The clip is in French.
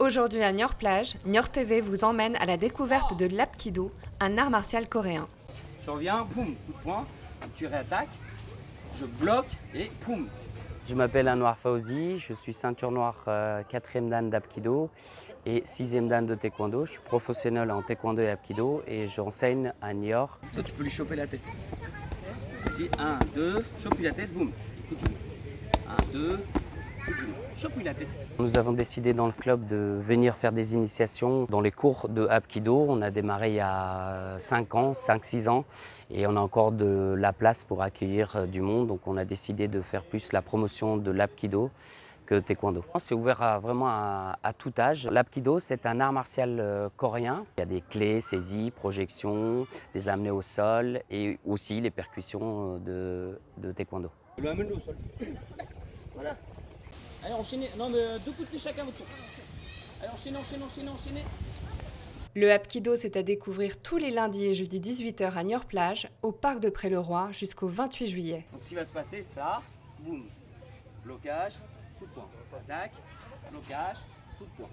Aujourd'hui à Niort Plage, Niort TV vous emmène à la découverte de l'Apkido, un art martial coréen. Je reviens, boum, coup de poing, tu réattaques, je bloque et poum. Je m'appelle Anwar Fauzi, je suis ceinture noire 4e dan d'Apkido et 6e dan de Taekwondo. Je suis professionnel en Taekwondo et Apkido et j'enseigne à Niort. Toi tu peux lui choper la tête. Vas-y, 1, 2, chope lui la tête, boum, coup de genou. 1, 2, Nous avons décidé dans le club de venir faire des initiations dans les cours de Apkido. On a démarré il y a 5 ans, 5-6 ans et on a encore de la place pour accueillir du monde. Donc on a décidé de faire plus la promotion de l'Apkido que Taekwondo. C'est ouvert à, vraiment à, tout âge. L'Apkido, c'est un art martial euh, coréen. Il y a des clés, saisies, projections, des amener au sol et aussi les percussions de, de Taekwondo. Le au sol. Allez, enchaînez. Non, mais deux coups de pied chacun votre tour. Allez, enchaînez, enchaînez, enchaînez, enchaînez. Le Apkido, c'est à découvrir tous les lundis et jeudis 18h à Niort Plage, au parc de Pré-le-Roi, jusqu'au 28 juillet. Donc, ce qui va se passer, ça, boum, blocage, coup de poing. Attaque, blocage, coup de poing.